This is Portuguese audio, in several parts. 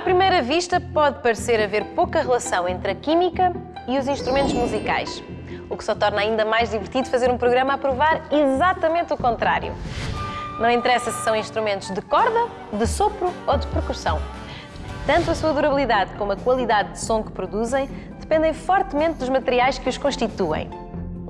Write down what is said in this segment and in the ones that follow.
primeira vista, pode parecer haver pouca relação entre a química e os instrumentos musicais, o que só torna ainda mais divertido fazer um programa a provar exatamente o contrário. Não interessa se são instrumentos de corda, de sopro ou de percussão. Tanto a sua durabilidade como a qualidade de som que produzem dependem fortemente dos materiais que os constituem.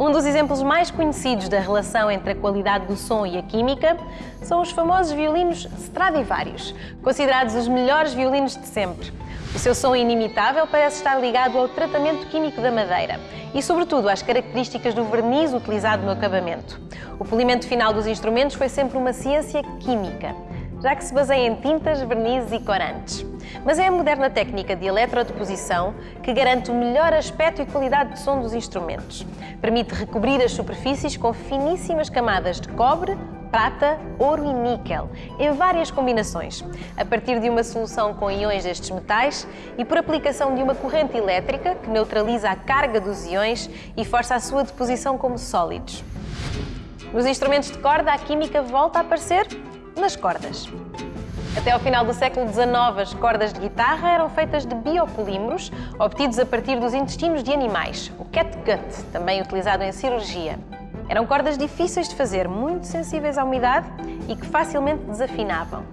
Um dos exemplos mais conhecidos da relação entre a qualidade do som e a química são os famosos violinos Stradivarius, considerados os melhores violinos de sempre. O seu som inimitável parece estar ligado ao tratamento químico da madeira e, sobretudo, às características do verniz utilizado no acabamento. O polimento final dos instrumentos foi sempre uma ciência química, já que se baseia em tintas, vernizes e corantes. Mas é a moderna técnica de eletrodeposição que garante o melhor aspecto e qualidade de som dos instrumentos. Permite recobrir as superfícies com finíssimas camadas de cobre, prata, ouro e níquel, em várias combinações, a partir de uma solução com íons destes metais e por aplicação de uma corrente elétrica que neutraliza a carga dos íons e força a sua deposição como sólidos. Nos instrumentos de corda, a química volta a aparecer nas cordas. Até ao final do século XIX, as cordas de guitarra eram feitas de biopolímeros, obtidos a partir dos intestinos de animais, o catgut, também utilizado em cirurgia. Eram cordas difíceis de fazer, muito sensíveis à umidade e que facilmente desafinavam.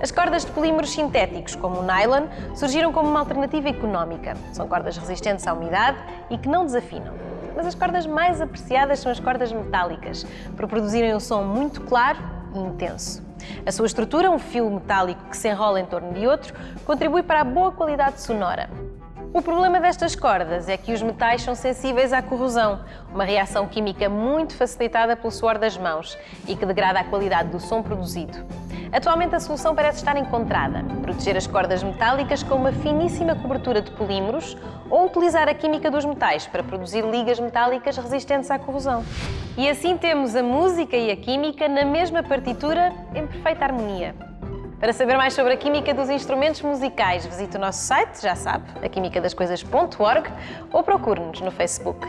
As cordas de polímeros sintéticos, como o nylon, surgiram como uma alternativa económica. São cordas resistentes à umidade e que não desafinam. Mas as cordas mais apreciadas são as cordas metálicas, por produzirem um som muito claro intenso. A sua estrutura, um fio metálico que se enrola em torno de outro, contribui para a boa qualidade sonora. O problema destas cordas é que os metais são sensíveis à corrosão, uma reação química muito facilitada pelo suor das mãos e que degrada a qualidade do som produzido. Atualmente a solução parece estar encontrada, proteger as cordas metálicas com uma finíssima cobertura de polímeros ou utilizar a química dos metais para produzir ligas metálicas resistentes à corrosão. E assim temos a música e a química na mesma partitura em perfeita harmonia. Para saber mais sobre a química dos instrumentos musicais, visite o nosso site, já sabe, aquimicadascoisas.org ou procure-nos no Facebook.